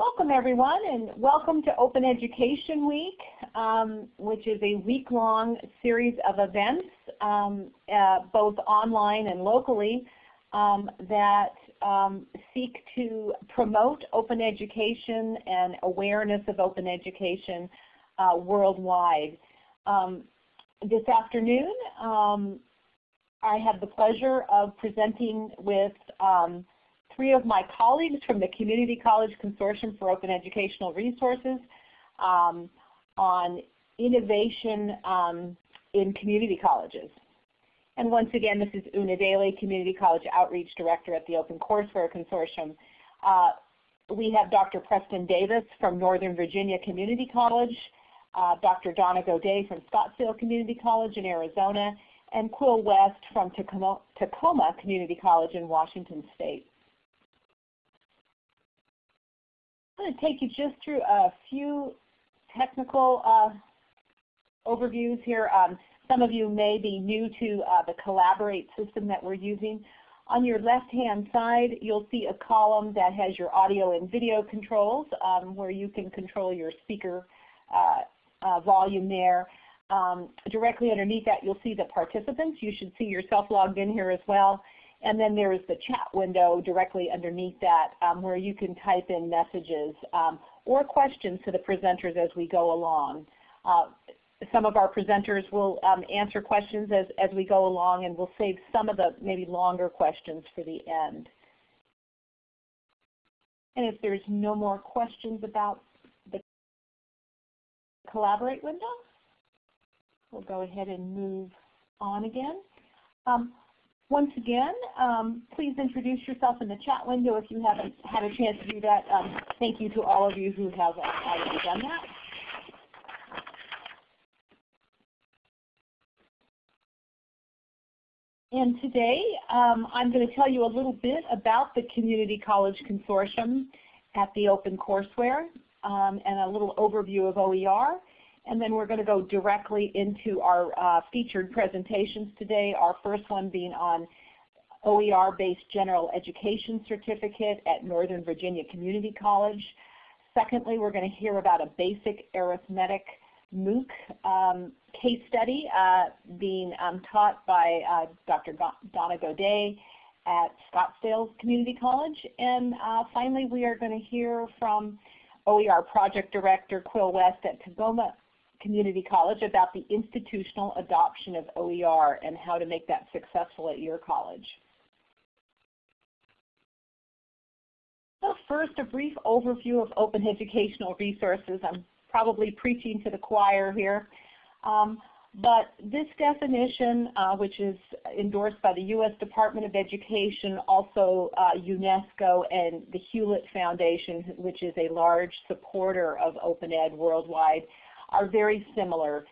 Welcome everyone and welcome to Open Education Week, um, which is a week-long series of events, um, uh, both online and locally, um, that um, seek to promote open education and awareness of open education uh, worldwide. Um, this afternoon, um, I have the pleasure of presenting with three of my colleagues from the Community College Consortium for Open Educational Resources um, on innovation um, in community colleges. And once again, this is Una Daly, Community College Outreach Director at the Open Courseware Consortium. Uh, we have Dr. Preston Davis from Northern Virginia Community College, uh, Dr. Donna Gaudet from Scottsdale Community College in Arizona, and Quill West from Tacoma, Tacoma Community College in Washington State. I'm going to take you just through a few technical uh, overviews here. Um, some of you may be new to uh, the Collaborate system that we're using. On your left-hand side, you'll see a column that has your audio and video controls um, where you can control your speaker uh, uh volume there. Um, directly underneath that, you'll see the participants. You should see yourself logged in here as well. And then there is the chat window directly underneath that um, where you can type in messages um, or questions to the presenters as we go along. Uh, some of our presenters will um, answer questions as, as we go along and we'll save some of the maybe longer questions for the end. And if there's no more questions about the Collaborate window, we'll go ahead and move on again. Um, once again, um, please introduce yourself in the chat window if you haven't had a chance to do that. Um, thank you to all of you who have already done that. And today um, I'm going to tell you a little bit about the Community College Consortium at the Open Courseware um, and a little overview of OER. And then we're going to go directly into our uh, featured presentations today, our first one being on OER-based general education certificate at Northern Virginia Community College. Secondly, we're going to hear about a basic arithmetic MOOC um, case study uh, being um, taught by uh, Dr. Donna Gaudet at Scottsdale Community College. And uh, finally, we are going to hear from OER Project Director Quill West at Tacoma Community College about the institutional adoption of OER and how to make that successful at your college. So first, a brief overview of open educational resources. I'm probably preaching to the choir here. Um, but this definition, uh, which is endorsed by the U.S. Department of Education, also uh, UNESCO and the Hewlett Foundation, which is a large supporter of open ed worldwide, are very similar.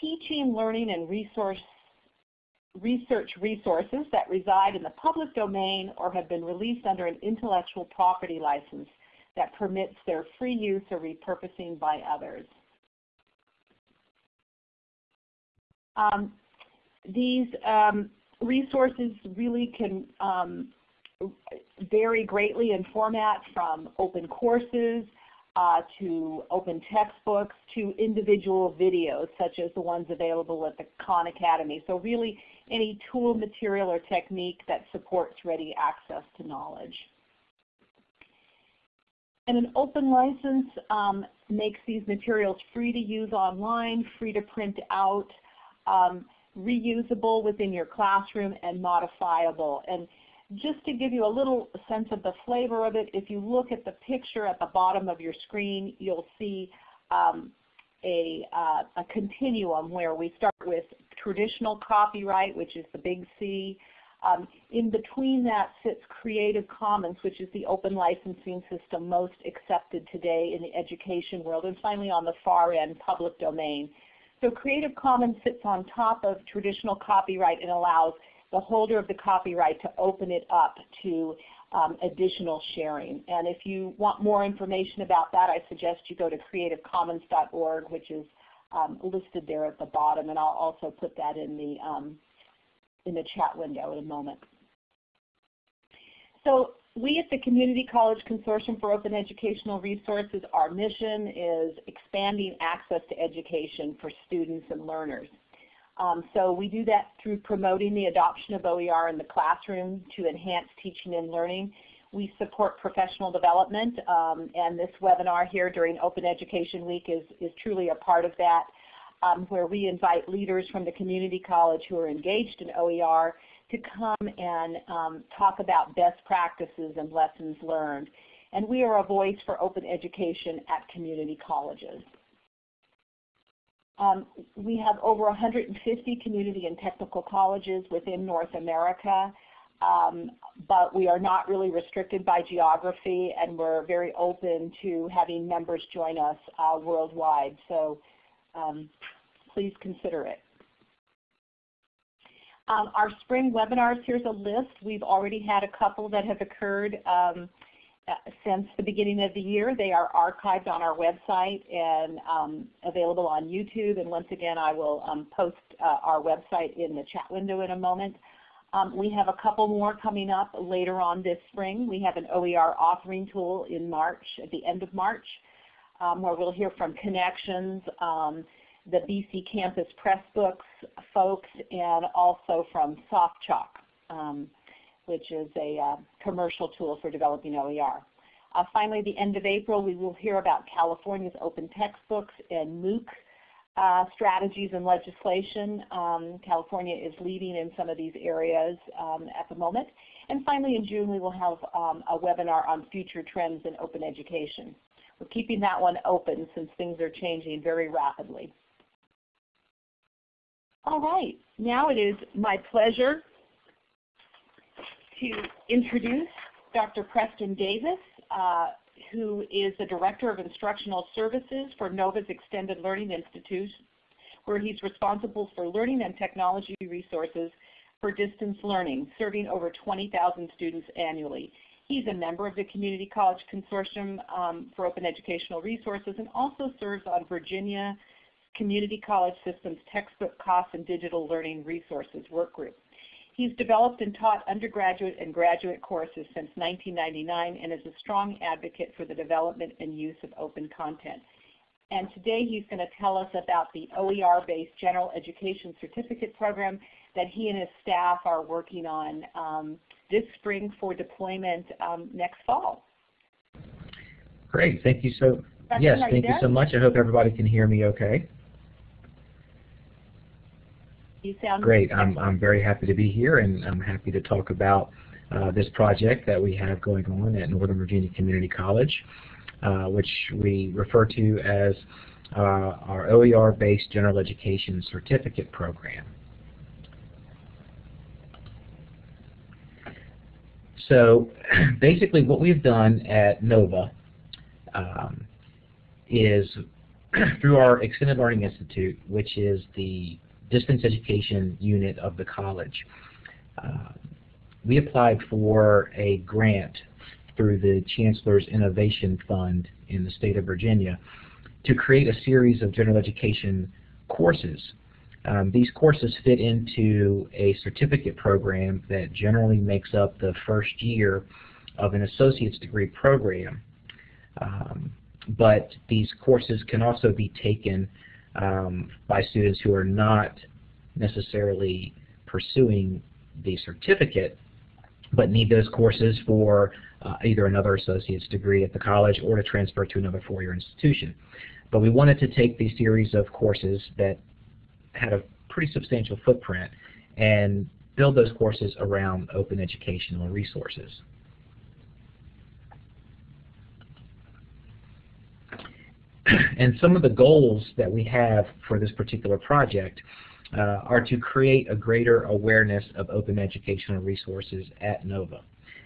Teaching, learning, and resource, research resources that reside in the public domain or have been released under an intellectual property license that permits their free use or repurposing by others. Um, these um, resources really can um, vary greatly in format from open courses uh, to open textbooks to individual videos such as the ones available at the Khan Academy. So really any tool, material, or technique that supports ready access to knowledge. And an open license um, makes these materials free to use online, free to print out, um, reusable within your classroom, and modifiable. And just to give you a little sense of the flavor of it, if you look at the picture at the bottom of your screen, you'll see um, a, uh, a continuum where we start with traditional copyright, which is the big C. Um, in between that sits Creative Commons, which is the open licensing system most accepted today in the education world. And finally on the far end, public domain. So Creative Commons sits on top of traditional copyright and allows the holder of the copyright to open it up to um, additional sharing. And if you want more information about that, I suggest you go to creativecommons.org, which is um, listed there at the bottom, and I'll also put that in the, um, in the chat window in a moment. So we at the Community College Consortium for Open Educational Resources, our mission is expanding access to education for students and learners. Um, so we do that through promoting the adoption of OER in the classroom to enhance teaching and learning. We support professional development, um, and this webinar here during Open Education Week is, is truly a part of that, um, where we invite leaders from the community college who are engaged in OER to come and um, talk about best practices and lessons learned. And we are a voice for open education at community colleges. Um, we have over 150 community and technical colleges within North America, um, but we are not really restricted by geography and we're very open to having members join us uh, worldwide. So um, please consider it. Um, our spring webinars, here's a list. We've already had a couple that have occurred um, since the beginning of the year. They are archived on our website and um, available on YouTube. And once again, I will um, post uh, our website in the chat window in a moment. Um, we have a couple more coming up later on this spring. We have an OER authoring tool in March, at the end of March, um, where we'll hear from Connexions, the BC Campus Press Books folks, and also from SoftChalk, um, which is a uh, commercial tool for developing OER. Uh, finally, the end of April, we will hear about California's open textbooks and MOOC uh, strategies and legislation. Um, California is leading in some of these areas um, at the moment. And finally, in June, we will have um, a webinar on future trends in open education. We're keeping that one open since things are changing very rapidly. All right, now it is my pleasure to introduce Dr. Preston Davis, uh, who is the Director of Instructional Services for NOVA's Extended Learning Institute, where he's responsible for learning and technology resources for distance learning, serving over 20,000 students annually. He's a member of the Community College Consortium um, for Open Educational Resources and also serves on Virginia Community College Systems Textbook Costs and Digital Learning Resources Workgroup. He's developed and taught undergraduate and graduate courses since 1999 and is a strong advocate for the development and use of open content. And today he's going to tell us about the OER-based General Education Certificate Program that he and his staff are working on um, this spring for deployment um, next fall. Great. Thank you so Yes, thank you, you so much. I hope everybody can hear me okay. You sound great. I'm I'm very happy to be here, and I'm happy to talk about uh, this project that we have going on at Northern Virginia Community College, uh, which we refer to as uh, our OER-based General Education Certificate Program. So basically what we've done at NOVA um, is through our Extended Learning Institute, which is the distance education unit of the college. Uh, we applied for a grant through the Chancellor's Innovation Fund in the state of Virginia to create a series of general education courses. Um, these courses fit into a certificate program that generally makes up the first year of an associate's degree program. Um, but these courses can also be taken um, by students who are not necessarily pursuing the certificate but need those courses for uh, either another associate's degree at the college or to transfer to another four-year institution. But we wanted to take these series of courses that had a pretty substantial footprint and build those courses around open educational resources. And some of the goals that we have for this particular project uh, are to create a greater awareness of open educational resources at NOVA.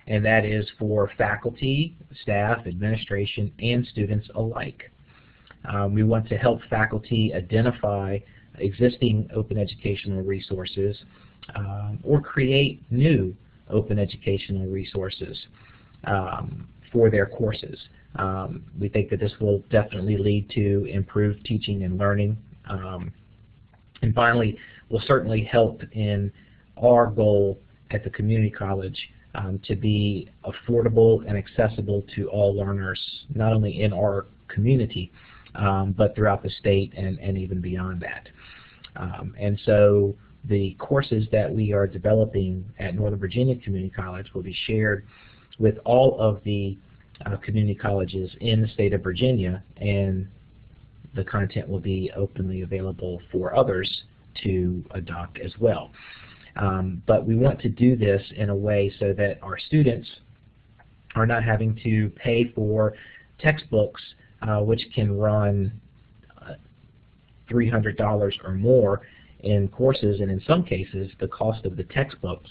And that is for faculty, staff, administration, and students alike. Um, we want to help faculty identify existing open educational resources um, or create new open educational resources um, for their courses. Um, we think that this will definitely lead to improved teaching and learning. Um, and finally, will certainly help in our goal at the community college um, to be affordable and accessible to all learners, not only in our community, um, but throughout the state and, and even beyond that. Um, and so the courses that we are developing at Northern Virginia Community College will be shared with all of the uh, community colleges in the state of Virginia, and the content will be openly available for others to adopt as well. Um, but we want to do this in a way so that our students are not having to pay for textbooks uh, which can run uh, $300 or more in courses, and in some cases the cost of the textbooks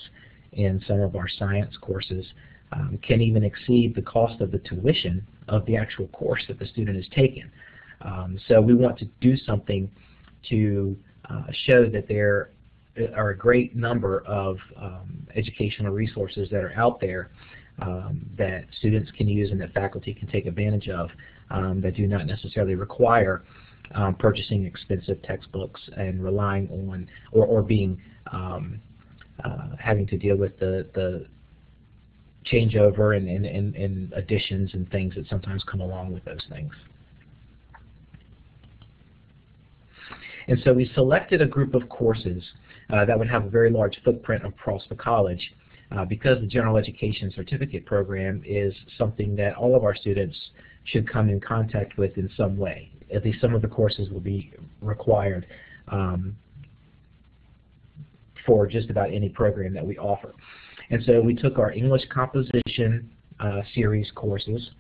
in some of our science courses um, can even exceed the cost of the tuition of the actual course that the student has taken. Um, so we want to do something to uh, show that there are a great number of um, educational resources that are out there um, that students can use and that faculty can take advantage of um, that do not necessarily require um, purchasing expensive textbooks and relying on or, or being um, uh, having to deal with the, the changeover and, and, and, and additions and things that sometimes come along with those things. And so we selected a group of courses uh, that would have a very large footprint across the college uh, because the general education certificate program is something that all of our students should come in contact with in some way. At least some of the courses will be required um, for just about any program that we offer. And so we took our English composition uh, series courses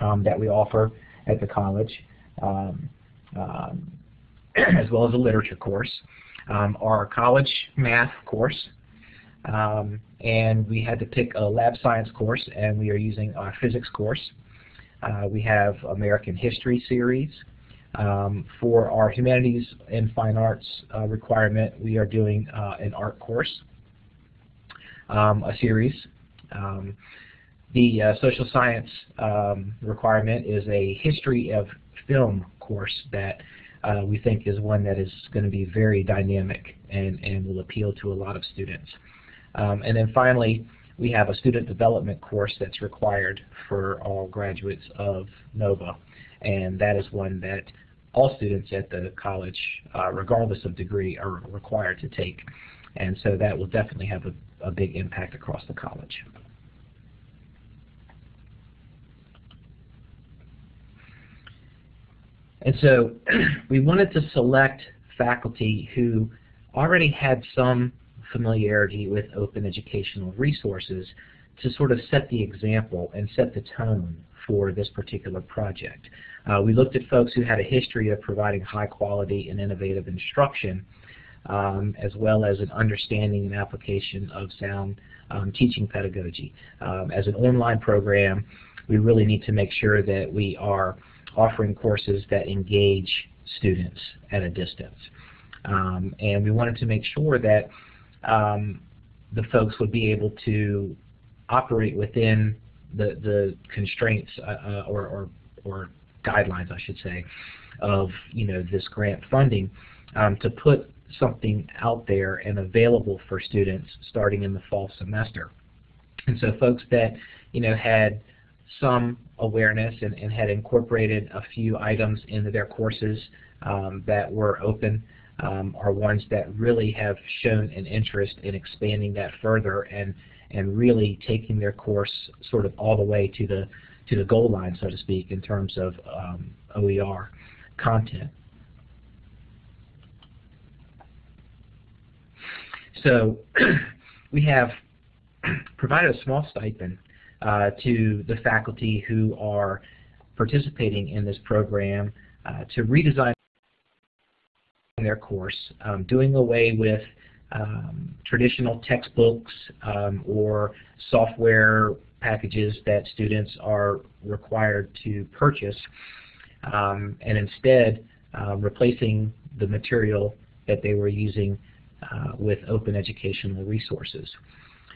um, that we offer at the college, um, um as well as a literature course, um, our college math course, um, and we had to pick a lab science course, and we are using our physics course. Uh, we have American History series. Um, for our humanities and fine arts uh, requirement, we are doing uh, an art course, um, a series. Um, the uh, social science um, requirement is a history of film course that uh, we think is one that is going to be very dynamic and, and will appeal to a lot of students. Um, and then finally, we have a student development course that's required for all graduates of NOVA, and that is one that all students at the college, uh, regardless of degree, are required to take. And so that will definitely have a, a big impact across the college. And so we wanted to select faculty who already had some familiarity with open educational resources to sort of set the example and set the tone for this particular project. Uh, we looked at folks who had a history of providing high quality and innovative instruction um, as well as an understanding and application of sound um, teaching pedagogy. Um, as an online program, we really need to make sure that we are offering courses that engage students at a distance. Um, and we wanted to make sure that um, the folks would be able to operate within the, the constraints uh, uh, or, or, or, guidelines, I should say, of you know this grant funding um, to put something out there and available for students starting in the fall semester. And so folks that you know had some awareness and, and had incorporated a few items into their courses um, that were open um, are ones that really have shown an interest in expanding that further and and really taking their course sort of all the way to the to the goal line, so to speak, in terms of um, OER content. So we have provided a small stipend uh, to the faculty who are participating in this program uh, to redesign their course, um, doing away with um, traditional textbooks um, or software packages that students are required to purchase, um, and instead uh, replacing the material that they were using with open educational resources.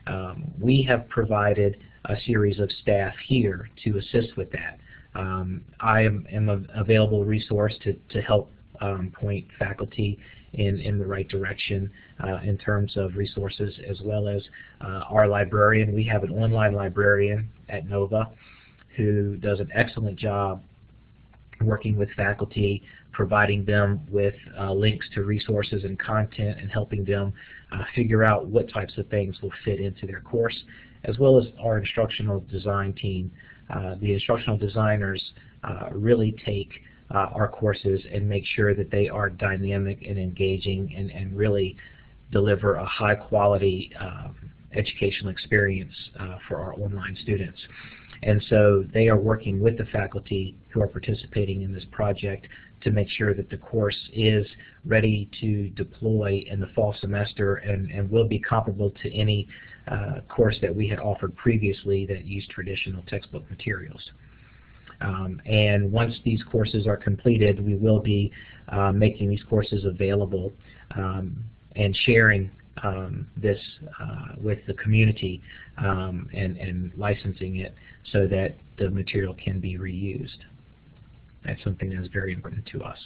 Um, we have provided a series of staff here to assist with that. Um, I am, am a available resource to, to help um, point faculty in, in the right direction uh, in terms of resources as well as uh, our librarian. We have an online librarian at NOVA who does an excellent job working with faculty, providing them with uh, links to resources and content and helping them uh, figure out what types of things will fit into their course, as well as our instructional design team. Uh, the instructional designers uh, really take uh, our courses and make sure that they are dynamic and engaging and, and really deliver a high quality um, educational experience uh, for our online students. And so they are working with the faculty who are participating in this project to make sure that the course is ready to deploy in the fall semester and, and will be comparable to any uh, course that we had offered previously that used traditional textbook materials. Um, and once these courses are completed, we will be uh, making these courses available um, and sharing um, this uh, with the community um, and, and licensing it so that the material can be reused. That's something that is very important to us.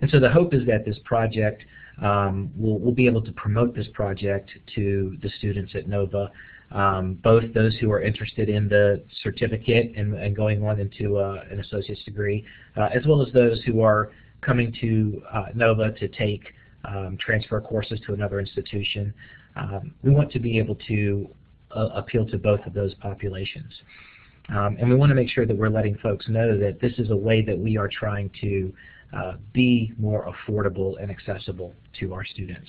And so the hope is that this project, um, we'll, we'll be able to promote this project to the students at NOVA um, both those who are interested in the certificate and, and going on into uh, an associate's degree, uh, as well as those who are coming to uh, NOVA to take um, transfer courses to another institution. Um, we want to be able to uh, appeal to both of those populations. Um, and we want to make sure that we're letting folks know that this is a way that we are trying to uh, be more affordable and accessible to our students.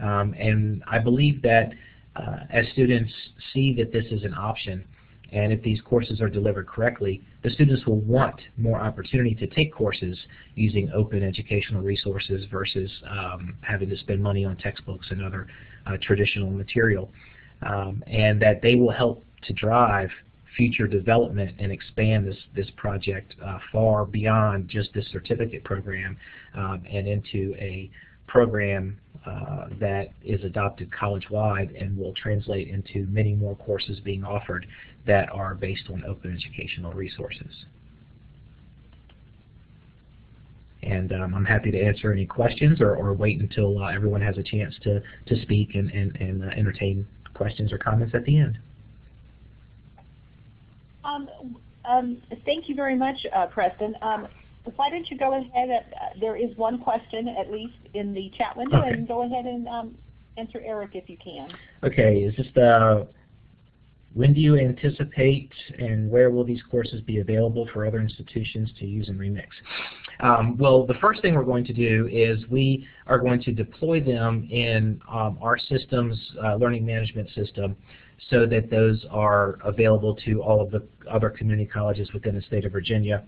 Um, and I believe that uh, as students see that this is an option, and if these courses are delivered correctly, the students will want more opportunity to take courses using open educational resources versus um, having to spend money on textbooks and other uh, traditional material. Um, and that they will help to drive future development and expand this, this project uh, far beyond just this certificate program um, and into a program uh, that is adopted college-wide and will translate into many more courses being offered that are based on open educational resources. And um, I'm happy to answer any questions or, or wait until uh, everyone has a chance to, to speak and, and, and uh, entertain questions or comments at the end. Um, um, thank you very much, uh, Preston. Um, why don't you go ahead, uh, there is one question at least in the chat window, okay. and go ahead and um, answer Eric if you can. Okay, is this the, when do you anticipate and where will these courses be available for other institutions to use and remix? Um, well, the first thing we're going to do is we are going to deploy them in um, our systems, uh, learning management system, so that those are available to all of the other community colleges within the state of Virginia.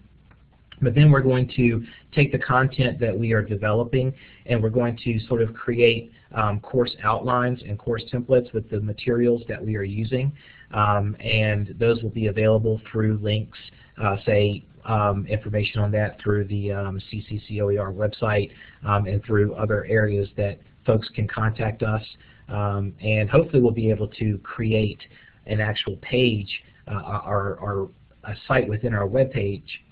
But then we're going to take the content that we are developing and we're going to sort of create um, course outlines and course templates with the materials that we are using. Um, and those will be available through links, uh, say um, information on that through the um, CCCOER website um, and through other areas that folks can contact us. Um, and hopefully we'll be able to create an actual page uh, or, or a site within our web page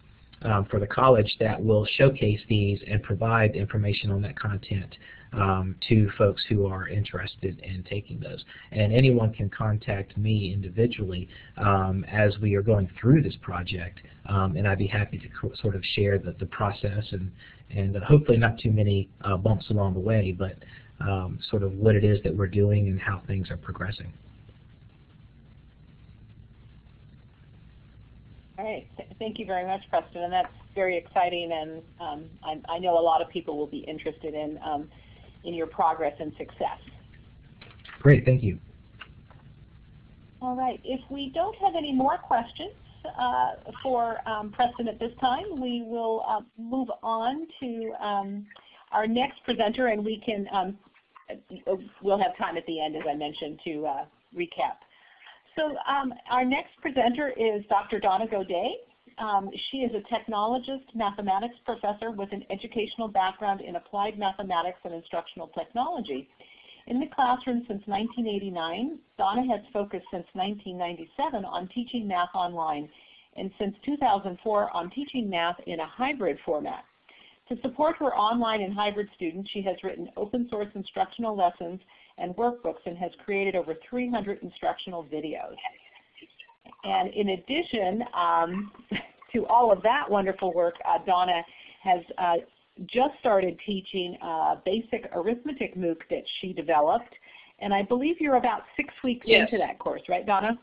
um, for the college that will showcase these and provide information on that content um, to folks who are interested in taking those. And anyone can contact me individually um, as we are going through this project, um, and I'd be happy to sort of share the, the process and, and uh, hopefully not too many uh, bumps along the way, but um, sort of what it is that we're doing and how things are progressing. All right. Thank you very much, Preston. And that's very exciting, and um, I, I, know a lot of people will be interested in um, in your progress and success. Great. Thank you. All right. If we don't have any more questions uh, for um, Preston at this time, we will uh, move on to um, our next presenter, and we can um, we'll have time at the end, as I mentioned, to uh, recap so um, our next presenter is Dr. Donna Gaudet. Um, she is a technologist mathematics professor with an educational background in applied mathematics and instructional technology. In the classroom since 1989, Donna has focused since 1997 on teaching math online and since 2004 on teaching math in a hybrid format. To support her online and hybrid students, she has written open source instructional lessons and workbooks and has created over 300 instructional videos. And in addition um, to all of that wonderful work, uh, Donna has uh, just started teaching uh, basic arithmetic MOOC that she developed. And I believe you're about six weeks yes. into that course, right, Donna?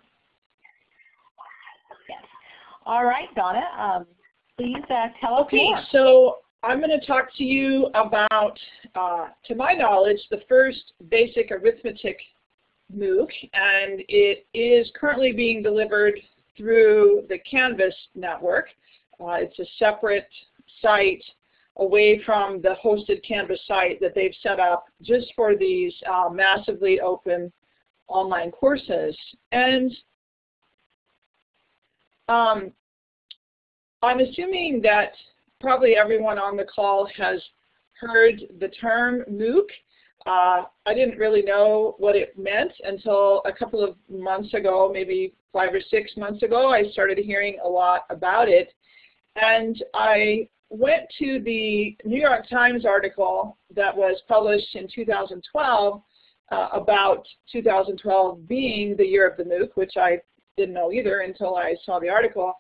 Yes. All right, Donna, um, please uh, tell us okay, more. so I'm going to talk to you about, uh, to my knowledge, the first basic arithmetic MOOC, and it is currently being delivered through the Canvas network. Uh, it's a separate site away from the hosted Canvas site that they've set up just for these uh, massively open online courses. And um, I'm assuming that probably everyone on the call has heard the term MOOC. Uh, I didn't really know what it meant until a couple of months ago, maybe five or six months ago, I started hearing a lot about it. And I went to the New York Times article that was published in 2012 uh, about 2012 being the year of the MOOC, which I didn't know either until I saw the article.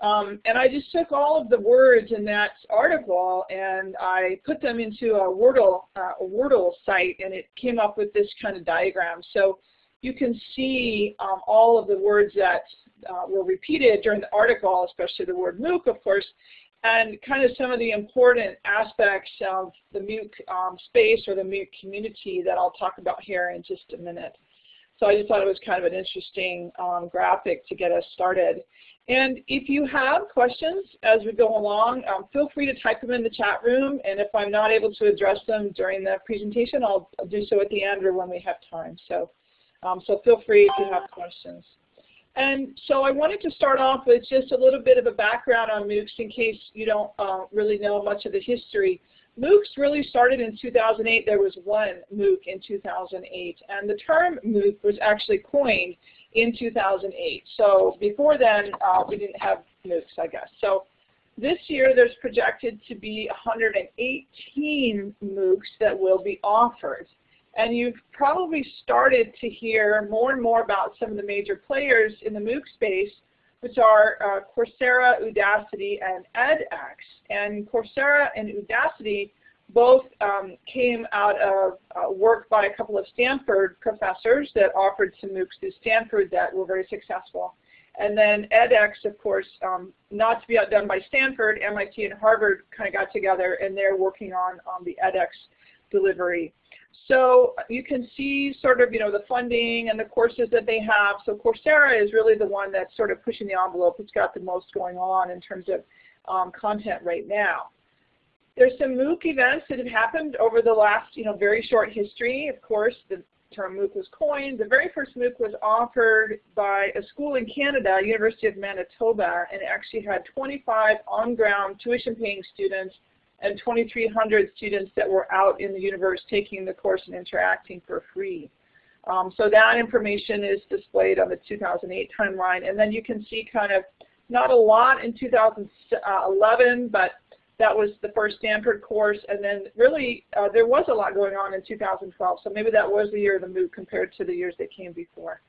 Um, and I just took all of the words in that article and I put them into a Wordle, uh, a Wordle site and it came up with this kind of diagram. So you can see um, all of the words that uh, were repeated during the article, especially the word MOOC, of course, and kind of some of the important aspects of the MOOC um, space or the MOOC community that I'll talk about here in just a minute. So I just thought it was kind of an interesting um, graphic to get us started. And if you have questions as we go along, um, feel free to type them in the chat room. And if I'm not able to address them during the presentation, I'll, I'll do so at the end or when we have time. So, um, so feel free if you have questions. And so I wanted to start off with just a little bit of a background on MOOCs in case you don't uh, really know much of the history. MOOCs really started in 2008. There was one MOOC in 2008. And the term MOOC was actually coined in 2008. So before then, uh, we didn't have MOOCs, I guess. So this year, there's projected to be 118 MOOCs that will be offered. And you've probably started to hear more and more about some of the major players in the MOOC space, which are uh, Coursera, Udacity, and edX. And Coursera and Udacity both um, came out of uh, work by a couple of Stanford professors that offered some MOOCs to Stanford that were very successful. And then edX, of course, um, not to be outdone by Stanford, MIT and Harvard kind of got together and they're working on, on the edX delivery. So you can see sort of, you know, the funding and the courses that they have. So Coursera is really the one that's sort of pushing the envelope. It's got the most going on in terms of um, content right now. There's some MOOC events that have happened over the last, you know, very short history. Of course, the term MOOC was coined. The very first MOOC was offered by a school in Canada, University of Manitoba, and actually had 25 on-ground tuition-paying students and 2,300 students that were out in the universe taking the course and interacting for free. Um, so that information is displayed on the 2008 timeline. And then you can see kind of not a lot in 2011, but that was the first Stanford course, and then really uh, there was a lot going on in 2012, so maybe that was the year of the MOOC compared to the years that came before.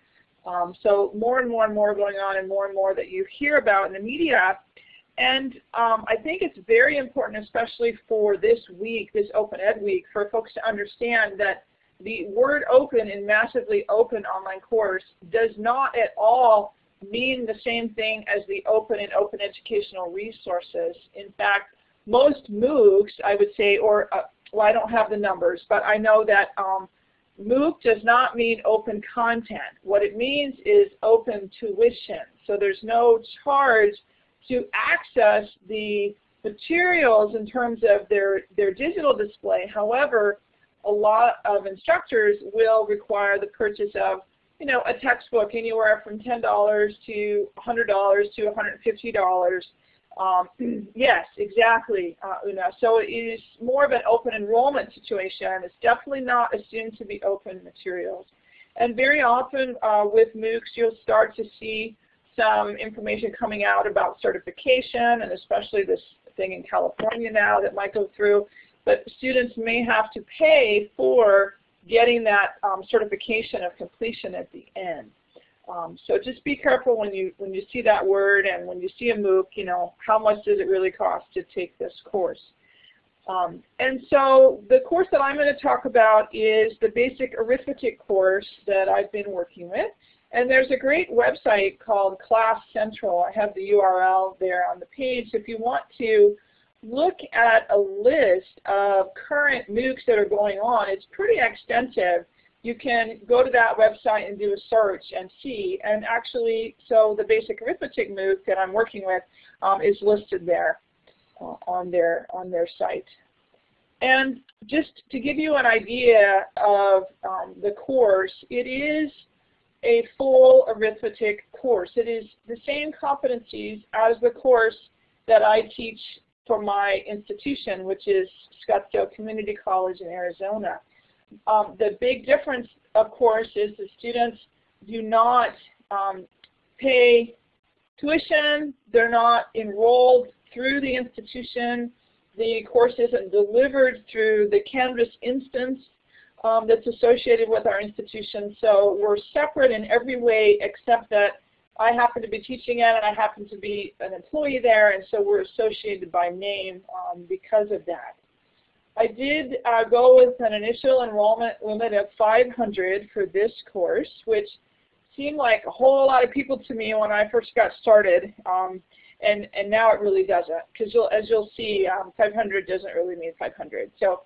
Um, so more and more and more going on and more and more that you hear about in the media. And um, I think it's very important, especially for this week, this Open Ed Week, for folks to understand that the word open in massively open online course does not at all mean the same thing as the open and open educational resources. In fact, most MOOCs, I would say, or uh, well, I don't have the numbers, but I know that um, MOOC does not mean open content. What it means is open tuition. So there's no charge to access the materials in terms of their, their digital display. However, a lot of instructors will require the purchase of you know, a textbook anywhere from $10 to $100 to $150 um, yes, exactly, uh, Una. So it is more of an open enrollment situation. It's definitely not assumed to be open materials. And very often uh, with MOOCs, you'll start to see some information coming out about certification and especially this thing in California now that might go through, but students may have to pay for getting that um, certification of completion at the end. Um, so just be careful when you when you see that word and when you see a MOOC, you know, how much does it really cost to take this course? Um, and so the course that I'm going to talk about is the basic arithmetic course that I've been working with. And there's a great website called Class Central. I have the URL there on the page. If you want to look at a list of current MOOCs that are going on, it's pretty extensive. You can go to that website and do a search and see. And actually, so the basic arithmetic MOOC that I'm working with um, is listed there uh, on their on their site. And just to give you an idea of um, the course, it is a full arithmetic course. It is the same competencies as the course that I teach for my institution, which is Scottsdale Community College in Arizona. Um, the big difference, of course, is the students do not um, pay tuition. They're not enrolled through the institution. The course isn't delivered through the Canvas instance um, that's associated with our institution. So we're separate in every way except that I happen to be teaching it and I happen to be an employee there and so we're associated by name um, because of that. I did uh, go with an initial enrollment limit of 500 for this course, which seemed like a whole lot of people to me when I first got started. Um, and, and now it really doesn't, because as you'll see, um, 500 doesn't really mean 500. So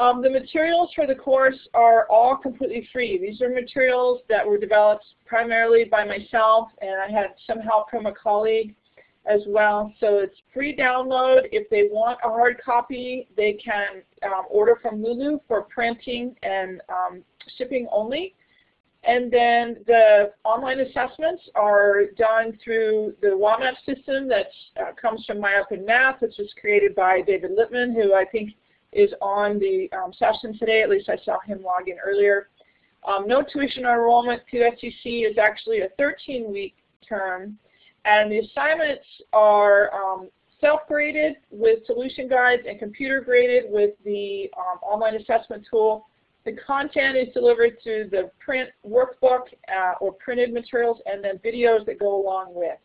um, the materials for the course are all completely free. These are materials that were developed primarily by myself, and I had some help from a colleague as well. So it's free download. If they want a hard copy, they can um, order from Lulu for printing and um, shipping only. And then the online assessments are done through the WAMAP system that uh, comes from MyOpenMath, which was created by David Lippman, who I think is on the um, session today. At least I saw him log in earlier. Um, no tuition enrollment to SEC is actually a 13-week term, and the assignments are um, self-graded with solution guides and computer-graded with the um, online assessment tool. The content is delivered through the print workbook uh, or printed materials and then videos that go along with.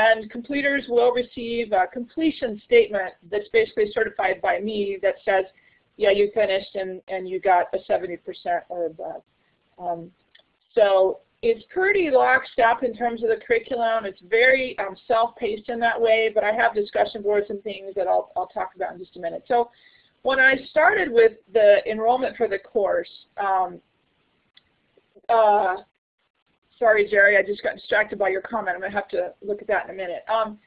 And completers will receive a completion statement that's basically certified by me that says, yeah, you finished and, and you got a 70% or above. Um, so it's pretty lockstep in terms of the curriculum. It's very um, self-paced in that way, but I have discussion boards and things that I'll, I'll talk about in just a minute. So when I started with the enrollment for the course, um, uh, sorry, Jerry, I just got distracted by your comment. I'm going to have to look at that in a minute. Um,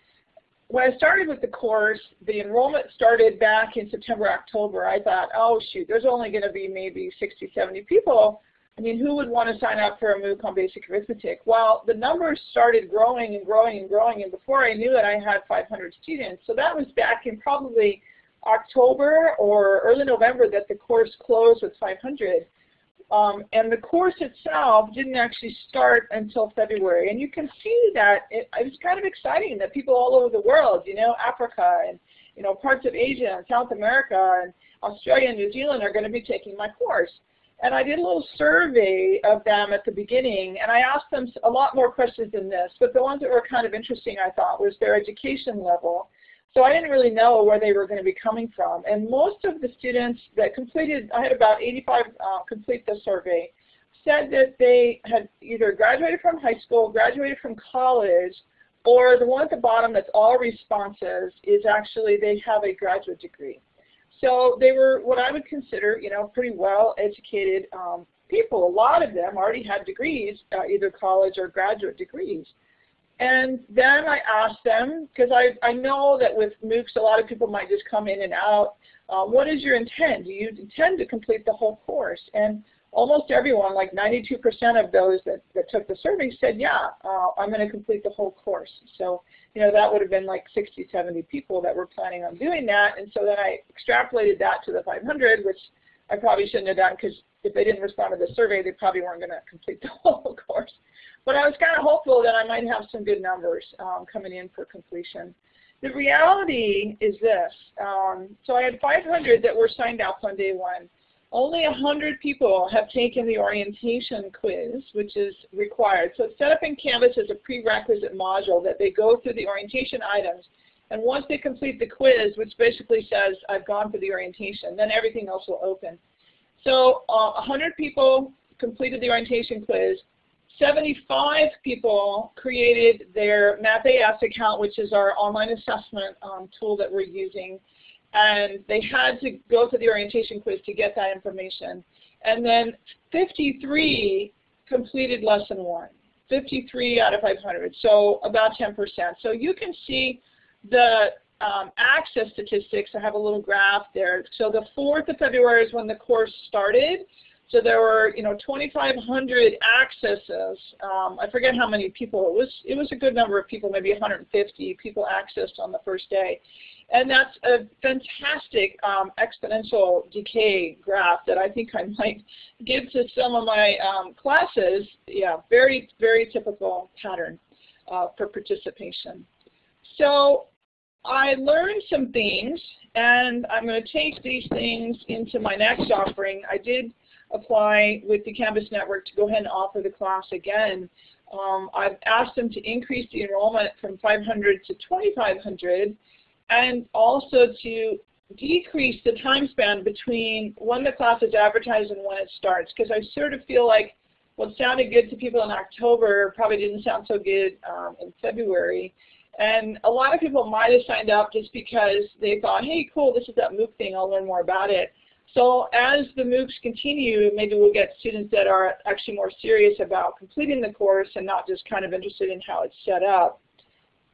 when I started with the course, the enrollment started back in September, October. I thought, oh, shoot, there's only going to be maybe 60, 70 people. I mean, who would want to sign up for a MOOC on basic arithmetic? Well, the numbers started growing and growing and growing, and before I knew it, I had 500 students. So that was back in probably October or early November that the course closed with 500. Um, and the course itself didn't actually start until February. And you can see that it, it, was kind of exciting that people all over the world, you know, Africa and, you know, parts of Asia and South America and Australia and New Zealand are going to be taking my course. And I did a little survey of them at the beginning, and I asked them a lot more questions than this, but the ones that were kind of interesting, I thought, was their education level. So I didn't really know where they were going to be coming from. And most of the students that completed, I had about 85 uh, complete the survey, said that they had either graduated from high school, graduated from college, or the one at the bottom that's all responses is actually they have a graduate degree. So they were what I would consider, you know, pretty well educated um, people. A lot of them already had degrees, uh, either college or graduate degrees. And then I asked them, because I, I know that with MOOCs a lot of people might just come in and out, uh, what is your intent? Do you intend to complete the whole course? And almost everyone, like 92% of those that, that took the survey said, yeah, uh, I'm going to complete the whole course. So, you know, that would have been like 60, 70 people that were planning on doing that. And so then I extrapolated that to the 500, which I probably shouldn't have done because if they didn't respond to the survey, they probably weren't going to complete the whole course. But I was kind of hopeful that I might have some good numbers um, coming in for completion. the reality is this. Um, so I had 500 that were signed up on day one. Only 100 people have taken the orientation quiz, which is required. So it's set up in Canvas as a prerequisite module that they go through the orientation items. And once they complete the quiz, which basically says, I've gone for the orientation, then everything else will open. So uh, 100 people completed the orientation quiz. 75 people created their MapAS account, which is our online assessment um, tool that we're using and they had to go to the orientation quiz to get that information. And then 53 completed lesson one, 53 out of 500, so about 10%. So you can see the um, access statistics. I have a little graph there. So the 4th of February is when the course started. So there were, you know, 2,500 accesses. Um, I forget how many people. It was it was a good number of people, maybe 150 people accessed on the first day. And that's a fantastic um, exponential decay graph that I think I might give to some of my um, classes. Yeah, very, very typical pattern uh, for participation. So I learned some things, and I'm going to take these things into my next offering. I did apply with the Canvas Network to go ahead and offer the class again. Um, I've asked them to increase the enrollment from 500 to 2,500 and also to decrease the time span between when the class is advertised and when it starts because I sort of feel like what sounded good to people in October probably didn't sound so good um, in February. And a lot of people might have signed up just because they thought, hey, cool, this is that MOOC thing, I'll learn more about it. So as the MOOCs continue, maybe we'll get students that are actually more serious about completing the course and not just kind of interested in how it's set up.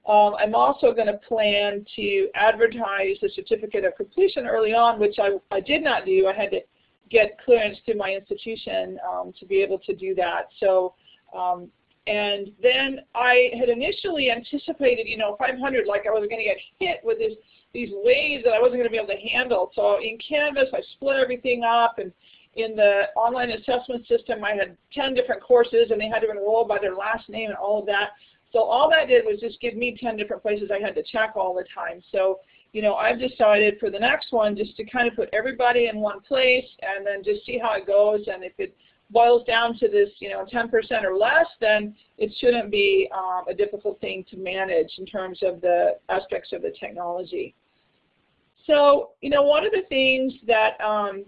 Um, I'm also going to plan to advertise the certificate of completion early on, which I, I did not do. I had to get clearance through my institution um, to be able to do that. So, um, and then I had initially anticipated, you know, 500, like I was going to get hit with this, these waves that I wasn't going to be able to handle. So in Canvas, I split everything up, and in the online assessment system, I had 10 different courses, and they had to enroll by their last name and all of that. So all that did was just give me 10 different places I had to check all the time. So, you know, I've decided for the next one just to kind of put everybody in one place and then just see how it goes. And if it boils down to this, you know, 10% or less, then it shouldn't be um, a difficult thing to manage in terms of the aspects of the technology. So, you know, one of the things that um,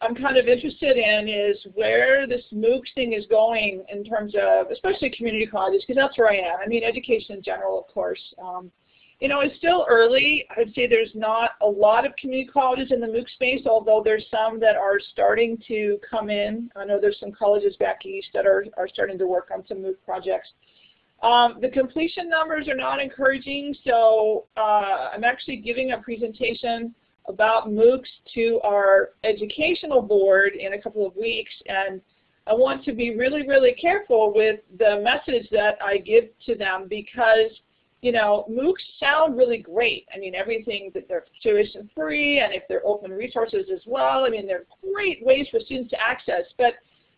I'm kind of interested in is where this MOOCs thing is going in terms of, especially community colleges, because that's where I am. I mean, education in general, of course. Um, you know, it's still early. I'd say there's not a lot of community colleges in the MOOC space, although there's some that are starting to come in. I know there's some colleges back east that are, are starting to work on some MOOC projects. Um, the completion numbers are not encouraging, so uh, I'm actually giving a presentation about MOOCs to our educational board in a couple of weeks and I want to be really, really careful with the message that I give to them because, you know, MOOCs sound really great. I mean, everything that they're tuition free and if they're open resources as well, I mean, they're great ways for students to access. But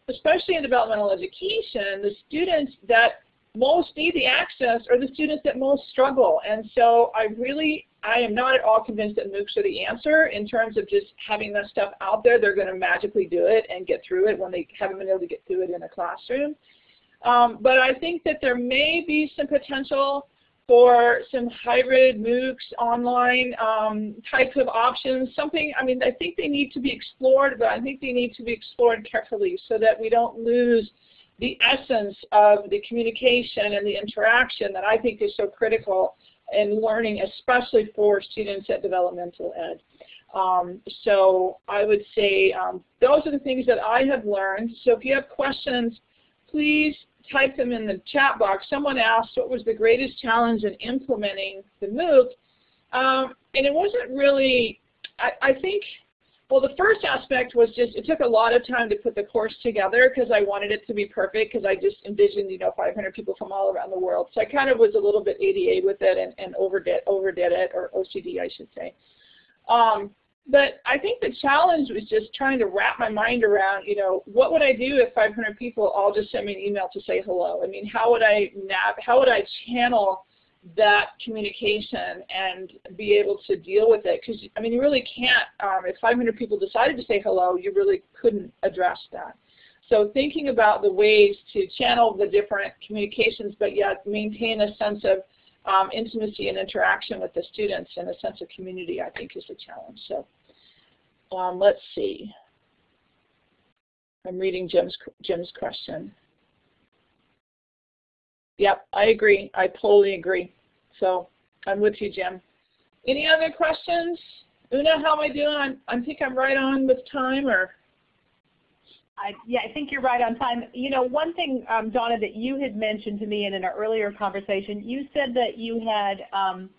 especially in developmental education, the students that most need the access are the students that most struggle. And so I really, I am not at all convinced that MOOCs are the answer in terms of just having that stuff out there. They're going to magically do it and get through it when they haven't been able to get through it in a classroom. Um, but I think that there may be some potential for some hybrid MOOCs online um, types of options. Something, I mean, I think they need to be explored, but I think they need to be explored carefully so that we don't lose the essence of the communication and the interaction that I think is so critical in learning, especially for students at developmental ed. Um, so I would say um, those are the things that I have learned. So if you have questions, please type them in the chat box. Someone asked what was the greatest challenge in implementing the MOOC. Um, and it wasn't really, I, I think well, the first aspect was just it took a lot of time to put the course together because I wanted it to be perfect because I just envisioned, you know, 500 people from all around the world. So I kind of was a little bit ADA with it and, and overdid, overdid it, or OCD, I should say. Um, but I think the challenge was just trying to wrap my mind around, you know, what would I do if 500 people all just sent me an email to say hello? I mean, how would I nav how would I channel that communication and be able to deal with it. Because, I mean, you really can't, um, if 500 people decided to say hello, you really couldn't address that. So thinking about the ways to channel the different communications, but yet maintain a sense of um, intimacy and interaction with the students and a sense of community, I think, is a challenge. So um, let's see. I'm reading Jim's, Jim's question. Yep, I agree. I totally agree. So I'm with you, Jim. Any other questions? Una, how am I doing? I'm, I think I'm right on with time, or? I, yeah, I think you're right on time. You know, one thing, um, Donna, that you had mentioned to me in an earlier conversation, you said that you had um,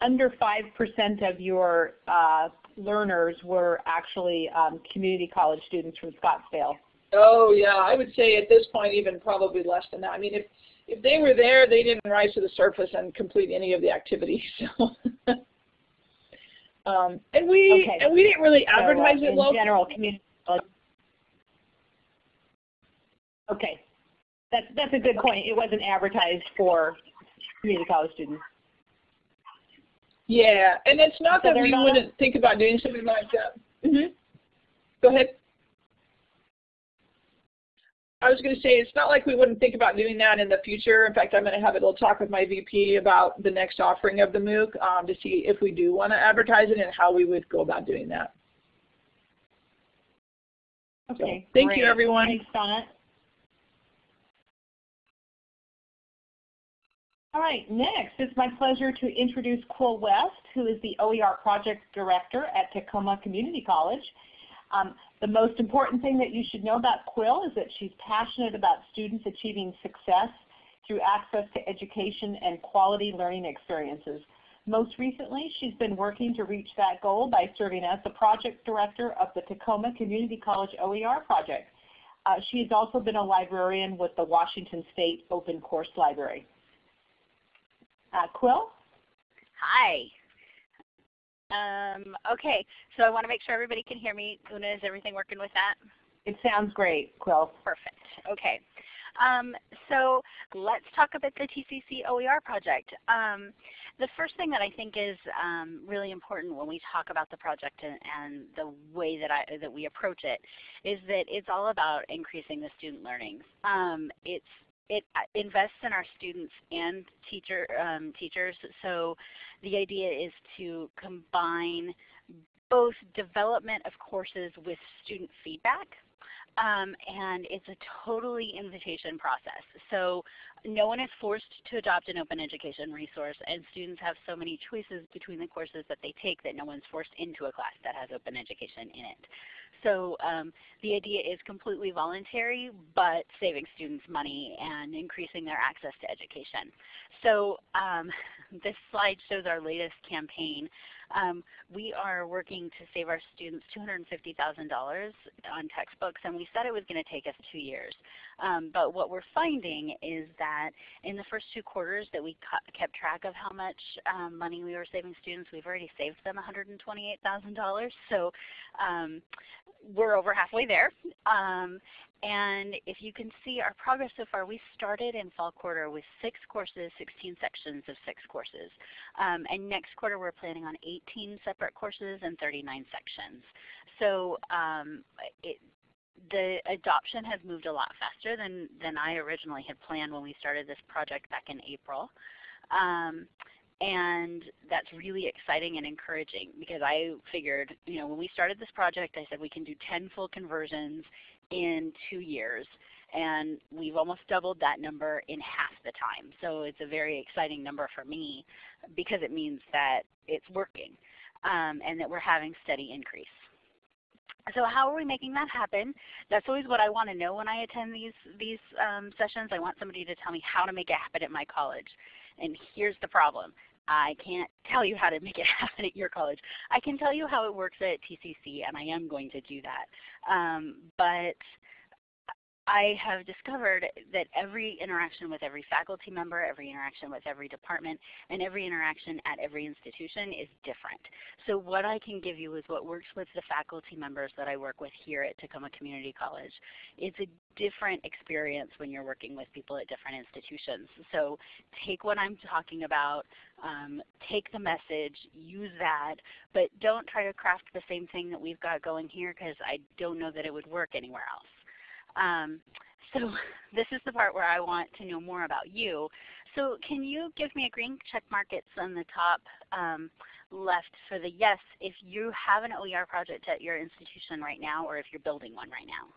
under 5% of your uh, learners were actually um, community college students from Scottsdale. Oh yeah, I would say at this point even probably less than that. I mean, if if they were there, they didn't rise to the surface and complete any of the activities. So, um, and we okay. and we didn't really advertise so, uh, it locally. general community. Okay, that's that's a good point. It wasn't advertised for community college students. Yeah, and it's not so that we not wouldn't think about doing something like that. Mm -hmm. Go ahead. I was going to say it's not like we wouldn't think about doing that in the future. In fact, I'm going to have a little talk with my VP about the next offering of the MOOC um, to see if we do want to advertise it and how we would go about doing that. Okay. So, thank great. you, everyone. Thanks, Donna. All right, next it's my pleasure to introduce Quill West, who is the OER Project Director at Tacoma Community College. Um, the most important thing that you should know about Quill is that she's passionate about students achieving success through access to education and quality learning experiences. Most recently, she's been working to reach that goal by serving as the project director of the Tacoma Community College OER project. Uh, she has also been a librarian with the Washington State Open Course Library. Uh, Quill? Hi. Um, okay, so I want to make sure everybody can hear me. Una, is everything working with that? It sounds great, Quill. Perfect. Okay. Um, so let's talk about the TCC OER project. Um, the first thing that I think is um, really important when we talk about the project and, and, the way that, I, that we approach it is that it's all about increasing the student learning. Um, it's it uh, invests in our students and teacher um, teachers. So the idea is to combine both development of courses with student feedback. Um, and it's a totally invitation process. So no one is forced to adopt an open education resource and students have so many choices between the courses that they take that no one's forced into a class that has open education in it. So um, the idea is completely voluntary, but saving students money and increasing their access to education. So um, this slide shows our latest campaign. Um, we are working to save our students $250,000 on textbooks, and we said it was going to take us two years. Um, but what we're finding is that in the first two quarters that we kept track of how much um, money we were saving students, we've already saved them $128,000. So um, we're over halfway there. Um, and if you can see our progress so far, we started in fall quarter with six courses, 16 sections of six courses. Um, and next quarter we're planning on 18 separate courses and 39 sections. So um, it, the adoption has moved a lot faster than, than I originally had planned when we started this project back in April. Um, and that's really exciting and encouraging because I figured, you know, when we started this project, I said we can do 10 full conversions in two years. And we've almost doubled that number in half the time. So it's a very exciting number for me because it means that it's working um, and that we're having steady increase. So how are we making that happen? That's always what I want to know when I attend these, these um, sessions. I want somebody to tell me how to make it happen at my college. And here's the problem. I can't tell you how to make it happen at your college. I can tell you how it works at TCC, and I am going to do that. Um, but I have discovered that every interaction with every faculty member, every interaction with every department, and every interaction at every institution is different. So what I can give you is what works with the faculty members that I work with here at Tacoma Community College. It's a different experience when you're working with people at different institutions. So take what I'm talking about, um, take the message, use that, but don't try to craft the same thing that we've got going here because I don't know that it would work anywhere else. Um, so this is the part where I want to know more about you. So can you give me a green check mark it's on the top um, left for the yes if you have an OER project at your institution right now or if you're building one right now?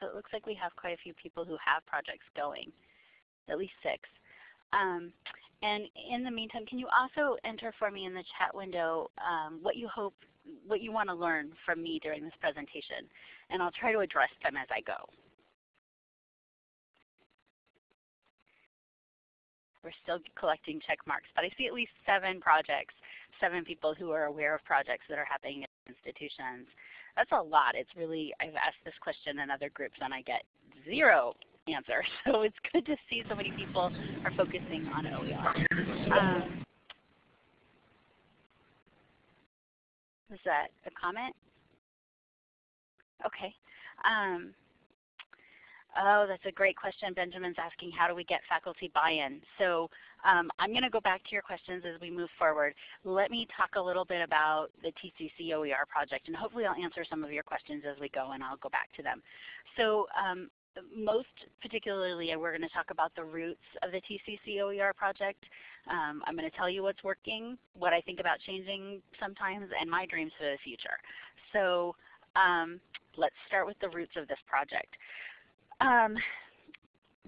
So it looks like we have quite a few people who have projects going, at least six. Um, and in the meantime, can you also enter for me in the chat window um, what you hope, what you want to learn from me during this presentation? And I'll try to address them as I go. We're still collecting check marks, but I see at least seven projects, seven people who are aware of projects that are happening at institutions. That's a lot. It's really, I've asked this question in other groups and I get zero answer. So it's good to see so many people are focusing on OER. Um, that a comment? Okay. Um, oh, that's a great question. Benjamin's asking how do we get faculty buy-in? So um, I'm going to go back to your questions as we move forward. Let me talk a little bit about the TCC OER project, and hopefully I'll answer some of your questions as we go, and I'll go back to them. So um, most particularly, we're going to talk about the roots of the TCC OER project. Um, I'm going to tell you what's working, what I think about changing sometimes, and my dreams for the future. So um, let's start with the roots of this project. Um,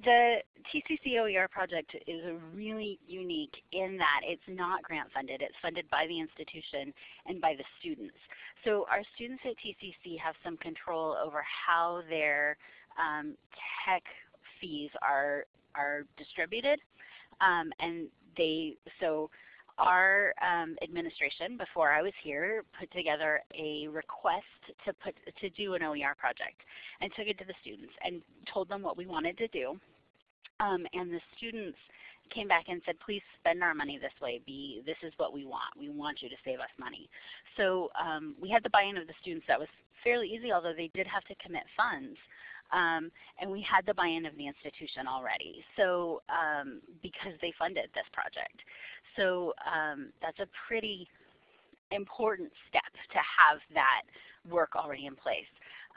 the TCC OER project is really unique in that it's not grant funded. It's funded by the institution and by the students. So our students at TCC have some control over how their um, tech fees are are distributed, um, and they so our um, administration before I was here put together a request to put to do an OER project and took it to the students and told them what we wanted to do, um, and the students came back and said, please spend our money this way. Be, this is what we want. We want you to save us money. So um, we had the buy-in of the students. That was fairly easy, although they did have to commit funds. Um, and we had the buy-in of the institution already, so um, because they funded this project. So um, that's a pretty important step to have that work already in place.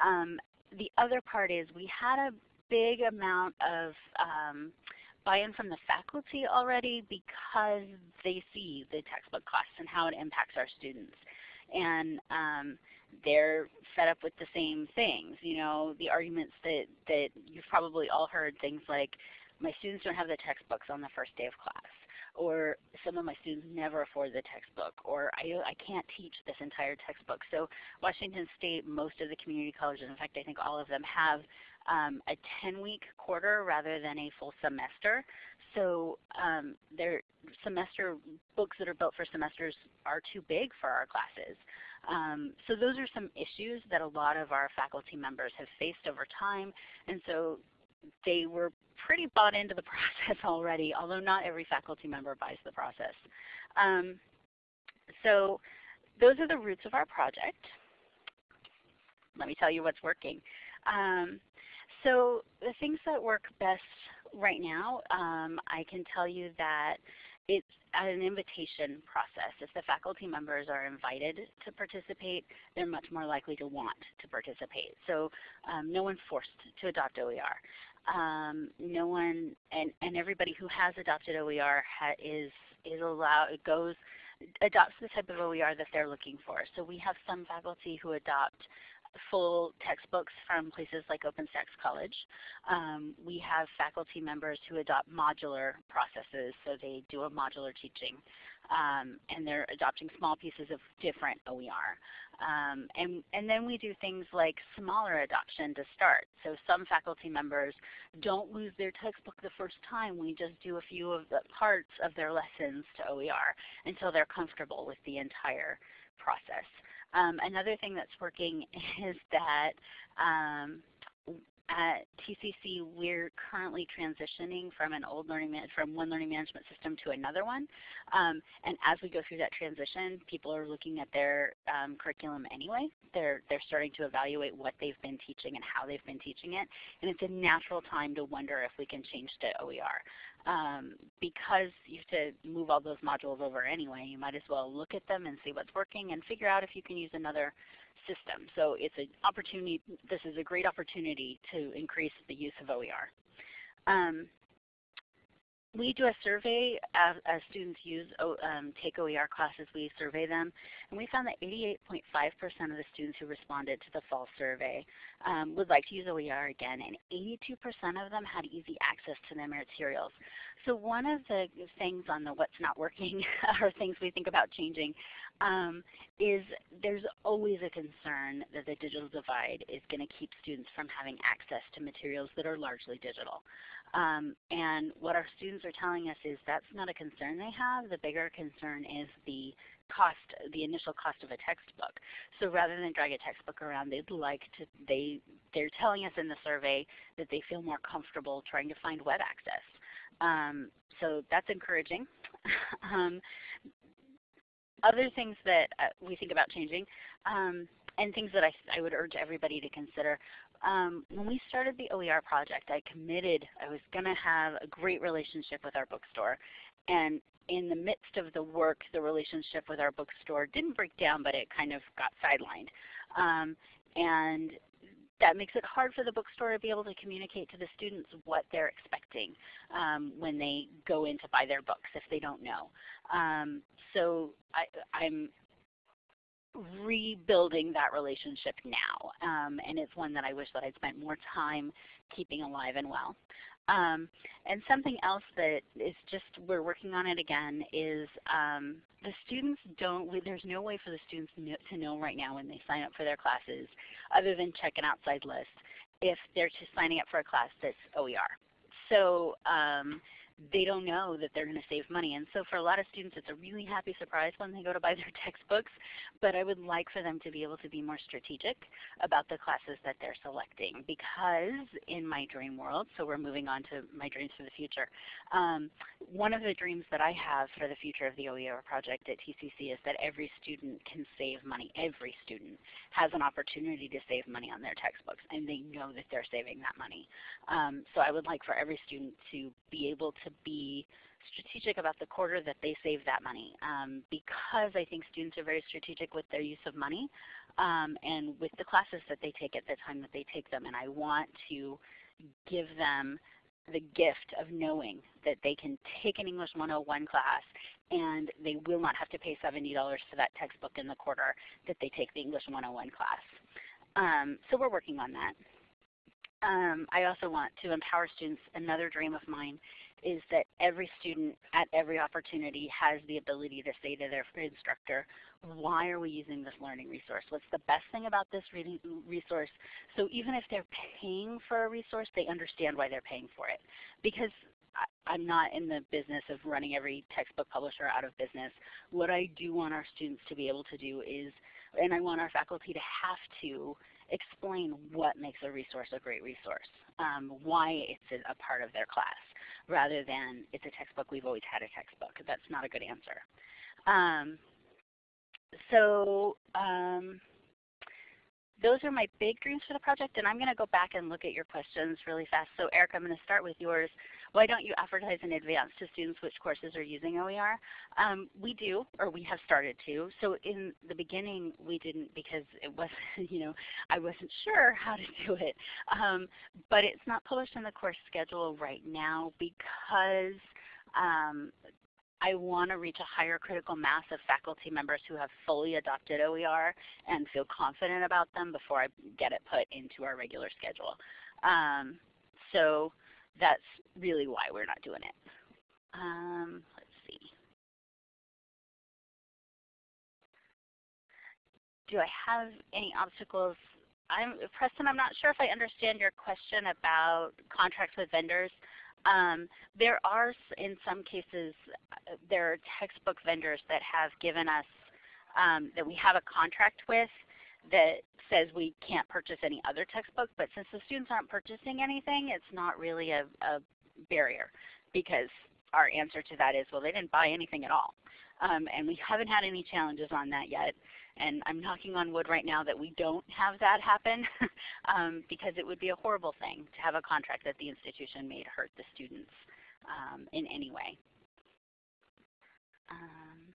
Um, the other part is we had a big amount of um, buy-in from the faculty already because they see the textbook costs and how it impacts our students. And um, they're fed up with the same things. You know, the arguments that, that you've probably all heard, things like, my students don't have the textbooks on the first day of class, or some of my students never afford the textbook, or I, I can't teach this entire textbook. So Washington State, most of the community colleges, in fact I think all of them have um, a 10-week quarter rather than a full semester. So um, their semester books that are built for semesters are too big for our classes. Um, so those are some issues that a lot of our faculty members have faced over time, and so they were pretty bought into the process already, although not every faculty member buys the process. Um, so those are the roots of our project. Let me tell you what's working. Um, so the things that work best right now, um, I can tell you that it's an invitation process. If the faculty members are invited to participate, they're much more likely to want to participate. So um, no one's forced to adopt OER. Um, no one, and, and everybody who has adopted OER is, is allowed, it goes, adopts the type of OER that they're looking for. So we have some faculty who adopt full textbooks from places like OpenStax College. Um, we have faculty members who adopt modular processes, so they do a modular teaching. Um, and they're adopting small pieces of different OER. Um, and, and then we do things like smaller adoption to start. So some faculty members don't lose their textbook the first time. We just do a few of the parts of their lessons to OER until they're comfortable with the entire process. Um, another thing that's working is that um, at TCC, we're currently transitioning from an old learning from one learning management system to another one. Um, and as we go through that transition, people are looking at their um, curriculum anyway. They're they're starting to evaluate what they've been teaching and how they've been teaching it. And it's a natural time to wonder if we can change to OER. Um, because you have to move all those modules over anyway, you might as well look at them and see what's working and figure out if you can use another system. So it's an opportunity, this is a great opportunity to increase the use of OER. Um, we do a survey as, as students use um, take OER classes. We survey them, and we found that 88.5% of the students who responded to the fall survey um, would like to use OER again, and 82% of them had easy access to their materials. So one of the things on the what's not working, or things we think about changing, um, is there's always a concern that the digital divide is going to keep students from having access to materials that are largely digital. Um, and what our students are telling us is that's not a concern they have. The bigger concern is the cost, the initial cost of a textbook. So rather than drag a textbook around, they'd like to, they, they're telling us in the survey that they feel more comfortable trying to find web access. Um, so that's encouraging. um, other things that uh, we think about changing, um, and things that I, I, would urge everybody to consider. Um, when we started the OER project, I committed I was going to have a great relationship with our bookstore. And in the midst of the work, the relationship with our bookstore didn't break down, but it kind of got sidelined. Um, and that makes it hard for the bookstore to be able to communicate to the students what they're expecting um, when they go in to buy their books if they don't know. Um, so I, am rebuilding that relationship now, um, and it's one that I wish that I'd spent more time keeping alive and well. Um, and something else that is just, we're working on it again, is um, the students don't, there's no way for the students to know right now when they sign up for their classes, other than check an outside list, if they're just signing up for a class that's OER. So um, they don't know that they're going to save money. And so for a lot of students, it's a really happy surprise when they go to buy their textbooks. But I would like for them to be able to be more strategic about the classes that they're selecting because in my dream world, so we're moving on to my dreams for the future, um, one of the dreams that I have for the future of the OER project at TCC is that every student can save money. Every student has an opportunity to save money on their textbooks and they know that they're saving that money. Um, so I would like for every student to be able to be strategic about the quarter that they save that money um, because I think students are very strategic with their use of money um, and with the classes that they take at the time that they take them. And I want to give them the gift of knowing that they can take an English 101 class and they will not have to pay $70 for that textbook in the quarter that they take the English 101 class. Um, so we're working on that. Um, I also want to empower students. Another dream of mine is that every student at every opportunity has the ability to say to their instructor, why are we using this learning resource? What's the best thing about this resource? So even if they're paying for a resource, they understand why they're paying for it. Because I'm not in the business of running every textbook publisher out of business. What I do want our students to be able to do is, and I want our faculty to have to explain what makes a resource a great resource, um, why it's a part of their class, rather than it's a textbook, we've always had a textbook. That's not a good answer. Um, so um, those are my big dreams for the project, and I'm going to go back and look at your questions really fast. So Eric, I'm going to start with yours. Why don't you advertise in advance to students which courses are using OER? Um, we do, or we have started to. So in the beginning, we didn't because it wasn't, you know, I wasn't sure how to do it. Um, but it's not published in the course schedule right now because um, I want to reach a higher critical mass of faculty members who have fully adopted OER and feel confident about them before I get it put into our regular schedule. Um, so that's really why we're not doing it. Um, let's see. Do I have any obstacles? I'm, Preston, I'm not sure if I understand your question about contracts with vendors. Um, there are, in some cases, uh, there are textbook vendors that have given us, um, that we have a contract with that says we can't purchase any other textbook, but since the students aren't purchasing anything, it's not really a, a barrier because our answer to that is, well, they didn't buy anything at all. Um, and we haven't had any challenges on that yet. And I'm knocking on wood right now that we don't have that happen um, because it would be a horrible thing to have a contract that the institution made hurt the students um, in any way. Um,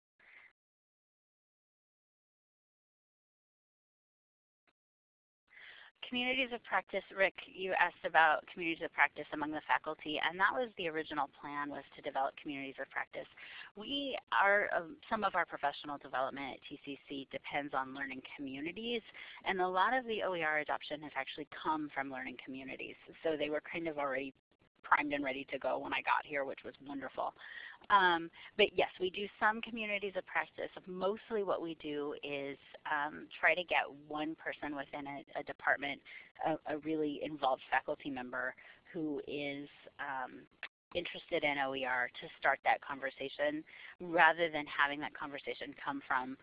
communities of practice, Rick, you asked about communities of practice among the faculty, and that was the original plan was to develop communities of practice. We are, um, some of our professional development at TCC depends on learning communities, and a lot of the OER adoption has actually come from learning communities. So they were kind of already primed and ready to go when I got here, which was wonderful. Um, but yes, we do some communities of practice. Mostly what we do is um, try to get one person within a, a department, a, a, really involved faculty member who is um, interested in OER to start that conversation rather than having that conversation come from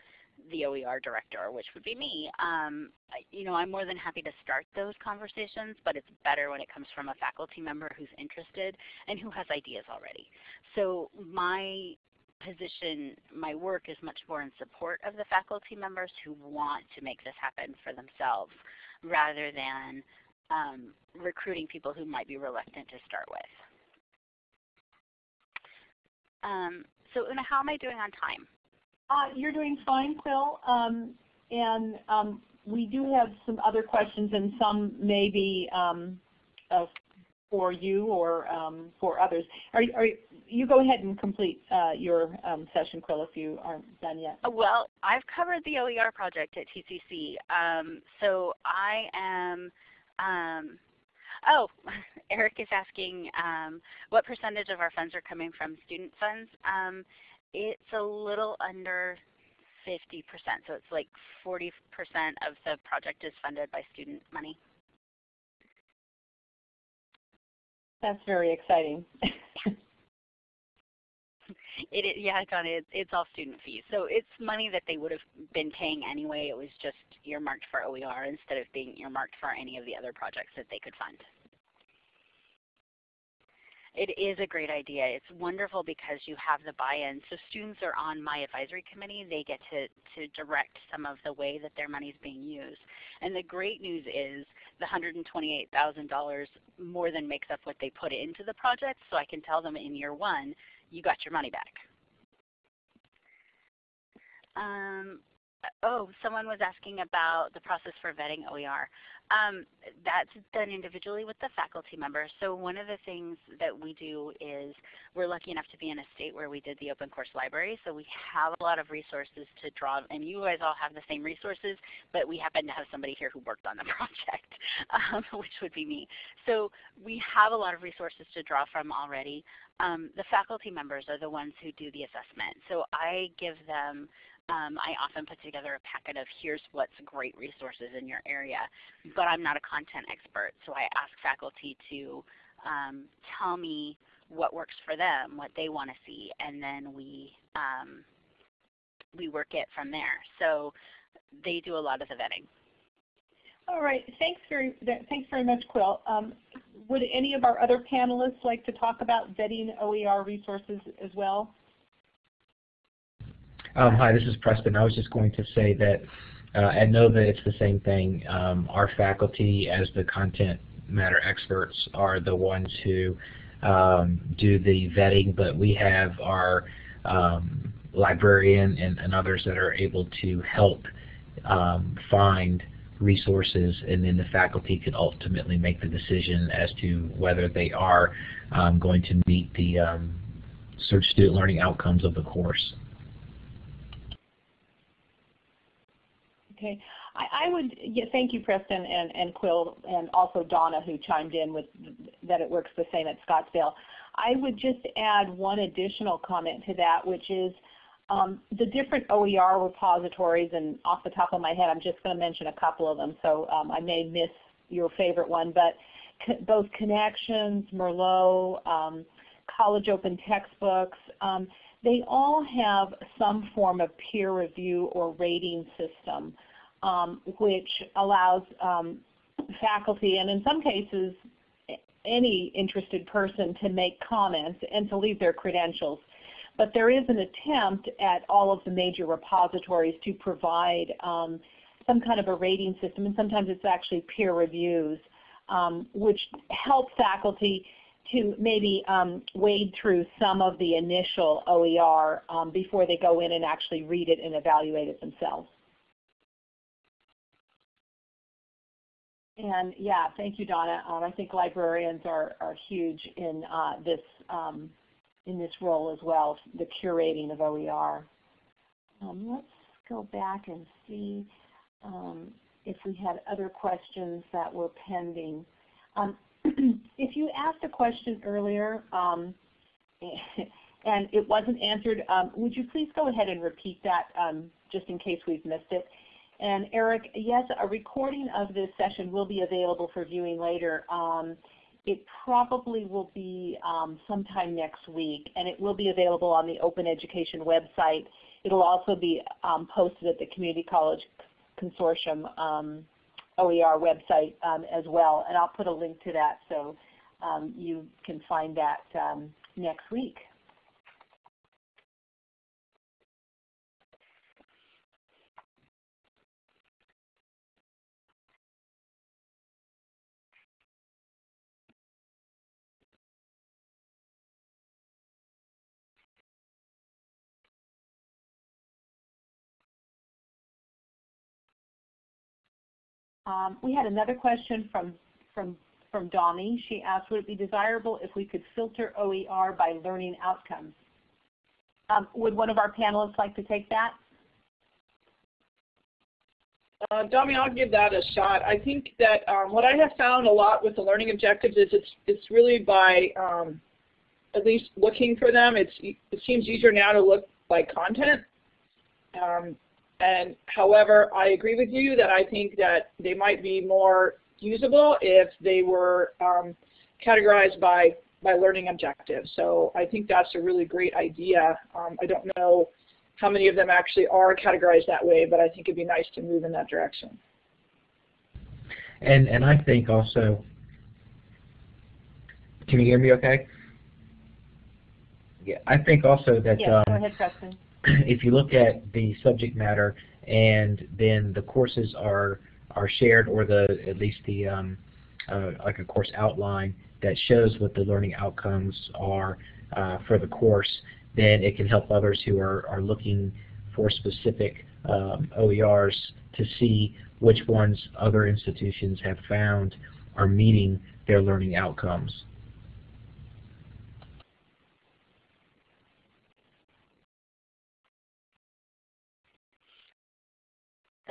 the OER director, which would be me. Um, you know, I'm more than happy to start those conversations, but it's better when it comes from a faculty member who's interested and who has ideas already. So my position, my work is much more in support of the faculty members who want to make this happen for themselves rather than um, recruiting people who might be reluctant to start with. Um, so Una, how am I doing on time? Uh, you're doing fine, Phil. Um, and um, we do have some other questions, and some may be um, uh, for you or um, for others. Are, are, you go ahead and complete uh, your um, session, Quill, if you aren't done yet. Uh, well, I've covered the OER project at TCC. Um, so I am Oh, Eric is asking um, what percentage of our funds are coming from student funds. Um, it's a little under 50%, so it's like 40% of the project is funded by student money. That's very exciting. it is, yeah, John, it, it's all student fees. So it's money that they would have been paying anyway. It was just earmarked for OER instead of being earmarked for any of the other projects that they could fund. It is a great idea. It's wonderful because you have the buy-in. So students are on my advisory committee. They get to, to direct some of the way that their money is being used. And the great news is the $128,000 more than makes up what they put into the project. So I can tell them in year one, you got your money back. Um, oh, someone was asking about the process for vetting OER. Um, that's done individually with the faculty member. So one of the things that we do is we're lucky enough to be in a state where we did the open course library. So we have a lot of resources to draw, and you guys all have the same resources, but we happen to have somebody here who worked on the project, um, which would be me. So we have a lot of resources to draw from already. Um, the faculty members are the ones who do the assessment. So I give them um, I often put together a packet of here's what's great resources in your area, but I'm not a content expert, so I ask faculty to um, tell me what works for them, what they want to see, and then we um, we work it from there. So they do a lot of the vetting. All right, thanks very thanks very much, Quill. Um, would any of our other panelists like to talk about vetting OER resources as well? Um, hi, this is Preston. I was just going to say that uh, at NOVA it's the same thing. Um, our faculty as the content matter experts are the ones who um, do the vetting, but we have our um, librarian and, and, others that are able to help um, find resources and then the faculty could ultimately make the decision as to whether they are um, going to meet the search student learning outcomes of the course. Okay. I, I would yeah, thank you, Preston and, and Quill, and also Donna, who chimed in with that it works the same at Scottsdale. I would just add one additional comment to that, which is um, the different OER repositories, and off the top of my head, I'm just going to mention a couple of them, so um, I may miss your favorite one, but both Connexions, Merlot, um, College Open Textbooks, um, they all have some form of peer review or rating system um, which allows um, faculty and in some cases any interested person to make comments and to leave their credentials. But there is an attempt at all of the major repositories to provide um, some kind of a rating system, and sometimes it's actually peer reviews, um, which help faculty to maybe um, wade through some of the initial OER um, before they go in and actually read it and evaluate it themselves. And yeah, thank you, Donna. Um, I think librarians are, are huge in uh, this um, in this role as well, the curating of OER. Um, let's go back and see um, if we had other questions that were pending. Um, if you asked a question earlier um, and it wasn't answered, would you please go ahead and repeat that just in case we've missed it? And Eric, yes, a recording of this session will be available for viewing later. Um, it probably will be um, sometime next week, and it will be available on the Open Education website. It'll also be um, posted at the Community College Consortium um, OER website um, as well, and I'll put a link to that so um, you can find that next week. Um, we had another question from, from, from Donnie. She asked, would it be desirable if we could filter OER by learning outcomes? Um, would one of our panelists like to take that? Uh, Dami, I'll give that a shot. I think that um, what I have found a lot with the learning objectives is it's, it's really by um, at least looking for them. It's, it seems easier now to look by content. Um, and however, I agree with you that I think that they might be more usable if they were um, categorized by, by learning objectives. So I think that's a really great idea. Um, I don't know how many of them actually are categorized that way, but I think it'd be nice to move in that direction. And, and I think also, can you hear me okay? Yeah, I think also that yeah, um, go ahead, Preston. if you look at the subject matter and then the courses are are shared or the at least the um, uh, like a course outline that shows what the learning outcomes are uh, for the course, then it can help others who are, are looking for specific um, OERs to see which ones other institutions have found are meeting their learning outcomes.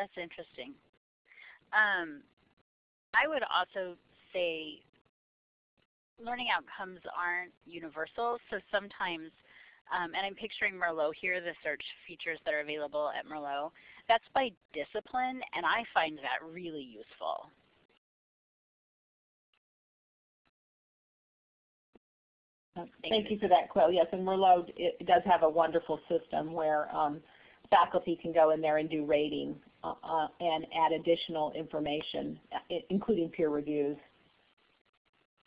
That's interesting. Um, I would also say learning outcomes aren't universal, so sometimes, um, and I'm picturing Merlot here, the search features that are available at Merlot, that's by discipline, and I find that really useful. Thank, Thank you. for that, Quill. Yes, and Merlot it does have a wonderful system where um, faculty can go in there and do rating uh, and add additional information, including peer reviews.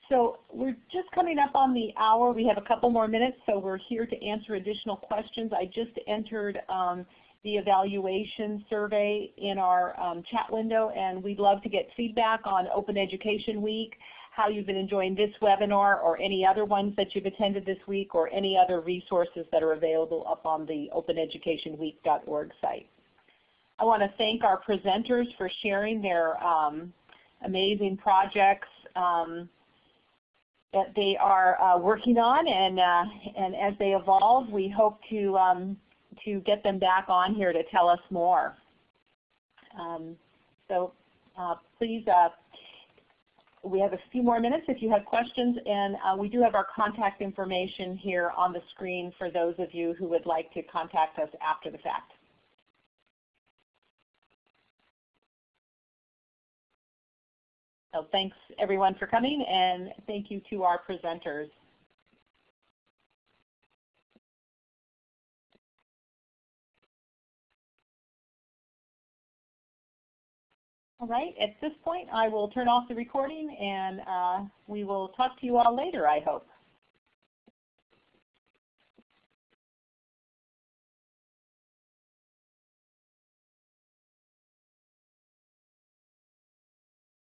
So we're just coming up on the hour. We have a couple more minutes, so we're here to answer additional questions. I just entered um, the evaluation survey in our um, chat window, and we'd love to get feedback on Open Education Week how you've been enjoying this webinar or any other ones that you've attended this week or any other resources that are available up on the openeducationweek.org site. I want to thank our presenters for sharing their um, amazing projects. Um, that they are uh, working on, and uh, and as they evolve, we hope to um, to get them back on here to tell us more. Um, so uh, please, uh, we have a few more minutes if you have questions, and uh, we do have our contact information here on the screen for those of you who would like to contact us after the fact. So thanks everyone for coming, and thank you to our presenters. All right, at this point I will turn off the recording and uh, we will talk to you all later, I hope.